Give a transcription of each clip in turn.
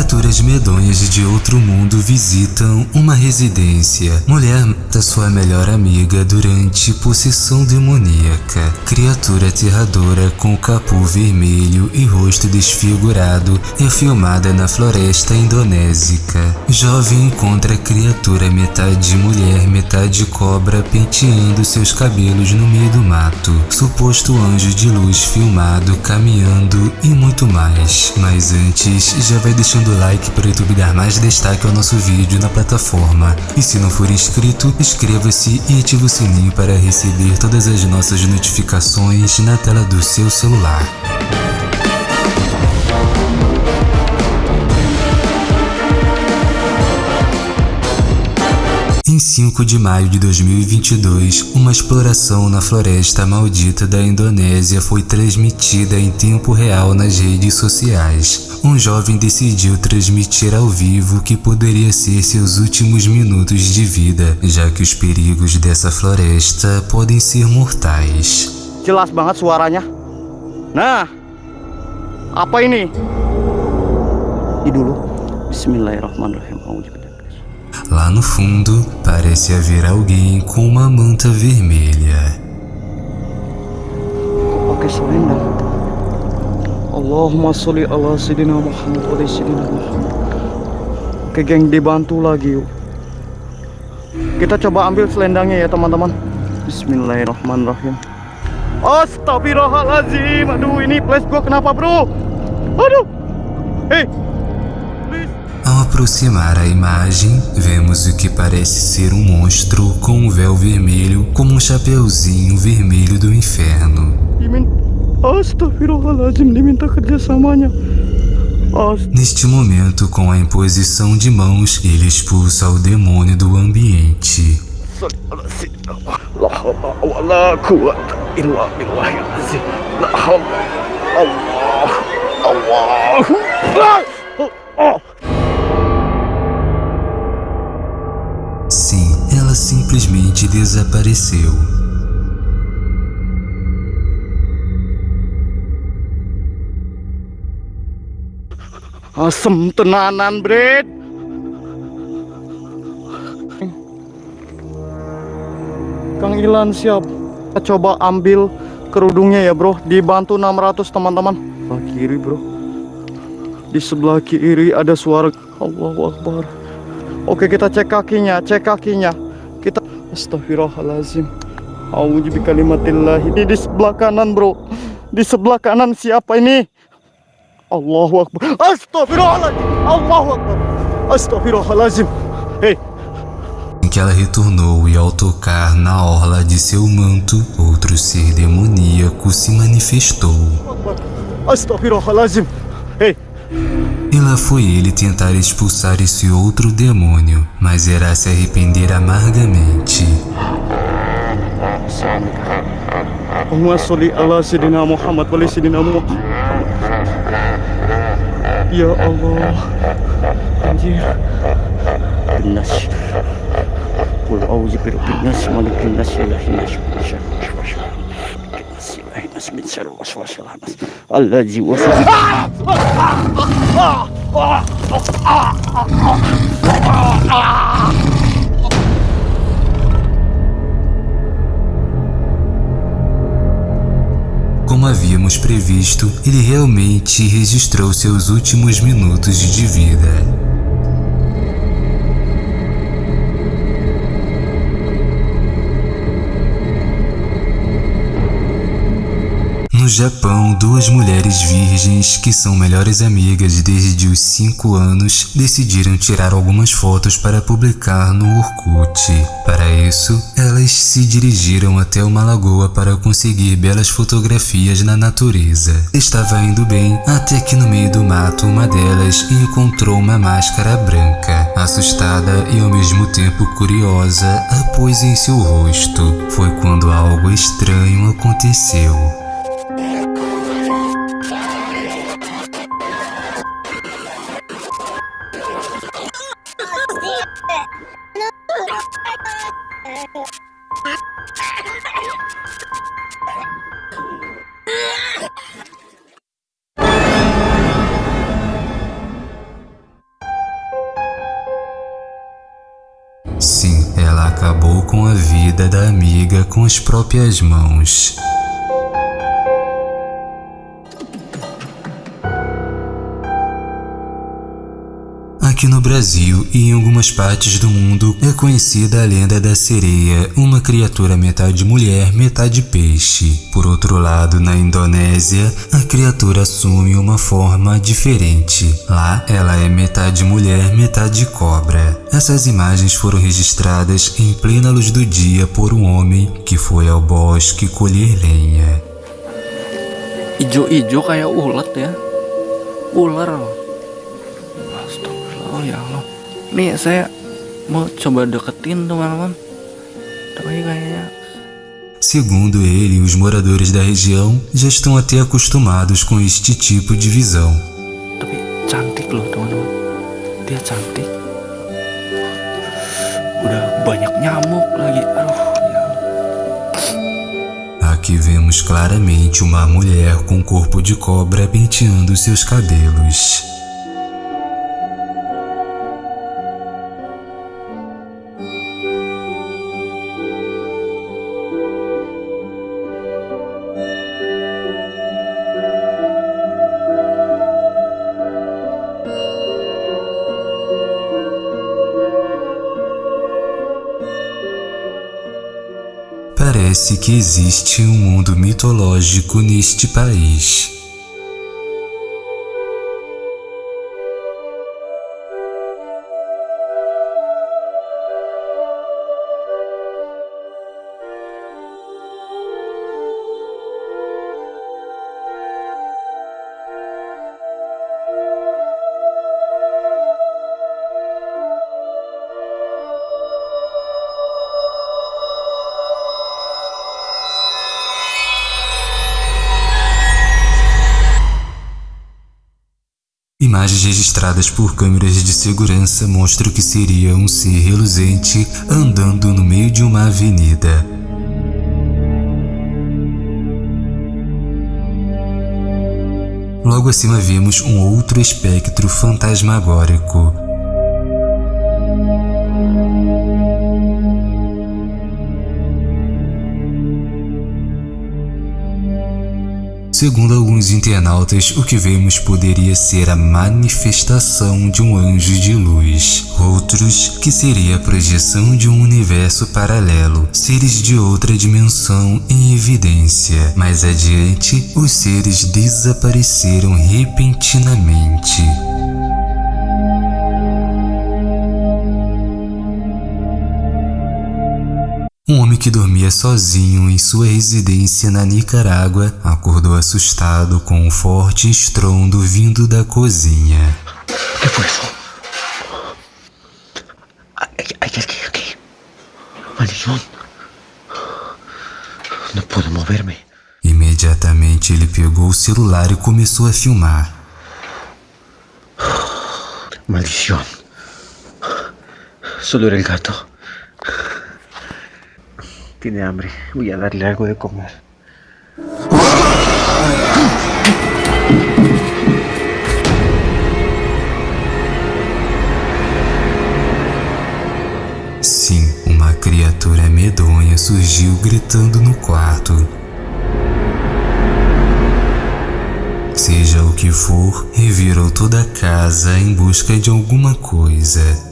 Criaturas medonhas de outro mundo visitam uma residência. Mulher mata sua melhor amiga durante possessão demoníaca. Criatura aterradora com capô vermelho e rosto desfigurado é filmada na floresta indonésica. Jovem encontra criatura metade mulher, metade cobra penteando seus cabelos no meio do mato. Suposto anjo de luz filmado caminhando e muito mais. Mas antes, já vai deixando o like para o YouTube dar mais destaque ao nosso vídeo na plataforma. E se não for inscrito, inscreva-se e ative o sininho para receber todas as nossas notificações na tela do seu celular. Em 5 de maio de 2022, uma exploração na floresta maldita da Indonésia foi transmitida em tempo real nas redes sociais. Um jovem decidiu transmitir ao vivo o que poderia ser seus últimos minutos de vida, já que os perigos dessa floresta podem ser mortais. Jelas banget suaranya. Nah, apa ini? Ini dulu. Bismillahirrahmanirrahim. Lá no fundo, parece haver alguém com uma manta vermelha. Allahumma sholli ala sayyidina Muhammad wa sayyidina Muhammad. Oke geng, dibantu lagi yuk. Kita coba ambil selendangnya ya teman-teman. Bismillahirrahmanirrahim. Astagfirullahaladzim. Aduh, ini flash gua kenapa bro? Aduh. Hei, Ao aproximar a imagem, vemos o que parece ser um monstro com um véu vermelho como um chapeuzinho vermelho do inferno. Neste momento, com a imposição de mãos, ele expulsa o demônio do ambiente. Sim, ela simplesmente desapareceu. Tenanan, Bret. Kang Ilan siap. Kita coba ambil kerudungnya ya, Bro. Dibantu 600, teman-teman. Kiri, Bro. Di sebelah kiri ada suara Allahu Akbar. Oke, kita cek kakinya, cek kakinya. Kita Astagfirullahalazim. Auzu bikalimatillah. Ini di sebelah kanan, Bro. Di sebelah kanan siapa ini? Allahu Akbar. Astagfirullahalazim. Allahu Akbar. Astagfirullahalazim. Ei, Em que ela retornou e ao tocar na orla de seu manto, outro ser demoníaco se manifestou. Astagfirullahalazim. Ei, E lá foi ele tentar expulsar esse outro demônio, mas irá se arrepender amargamente. Ya Allah. Anjir. Binas. Qul a'udzu birabbin nas, malikin nas, ilahin nas, min syarri waswasil nas. Allazi waswas. Como havíamos previsto, ele realmente registrou seus últimos minutos de vida. Japão, duas mulheres virgens que são melhores amigas desde os 5 anos decidiram tirar algumas fotos para publicar no Orkut. Para isso, elas se dirigiram até uma lagoa para conseguir belas fotografias na natureza. Estava indo bem até que no meio do mato uma delas encontrou uma máscara branca. Assustada e ao mesmo tempo curiosa, a pôs em seu rosto. Foi quando algo estranho aconteceu. Sim, ela acabou com a vida da amiga com as próprias mãos. Aqui no Brasil e em algumas partes do mundo é conhecida a lenda da sereia, uma criatura metade mulher, metade peixe. Por outro lado, na Indonésia, a criatura assume uma forma diferente. Lá, ela é metade mulher, metade cobra. Essas imagens foram registradas em plena luz do dia por um homem que foi ao bosque colher lenha. Ijo-ijo kayak ulat ya. Ular Oh ya Allah. Nih saya mau coba deketin teman-teman. Tapi kayaknya Segundo ele, os moradores da região já estão até acostumados com este tipo de visão. Tapi cantik loh teman-teman. Dia cantik. Udah banyak nyamuk lagi. Aduh Aqui vemos claramente uma mulher com corpo de cobra penteando seus cabelos. Parece que existe um mundo mitológico neste país. Registradas por câmeras de segurança mostram que seria um ser reluzente andando no meio de uma avenida. Logo acima vemos um outro espectro fantasmagórico. Segundo alguns internautas, o que vemos poderia ser a manifestação de um anjo de luz. Outros, que seria a projeção de um universo paralelo, seres de outra dimensão em evidência. Mais adiante, os seres desapareceram repentinamente. Homem que dormia sozinho em sua residência na Nicarágua acordou assustado com um forte estrondo vindo da cozinha. Alguien aquí. Maldición. No puedo moverme. Imediatamente ele pegou o celular e começou a filmar. Maldición. Solo era el gato. Tiene hambre. Voy a darle algo de comer. Sim, uma criatura medonha surgiu gritando no quarto. Seja o que for, revirou toda a casa em busca de alguma coisa.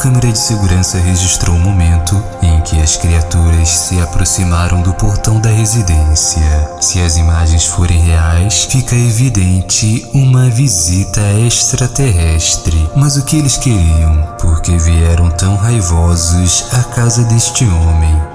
Câmera de segurança registrou o momento em que as criaturas se aproximaram do portão da residência. Se as imagens forem reais, fica evidente uma visita extraterrestre. Mas o que eles queriam? Por que vieram tão raivosos à casa deste homem?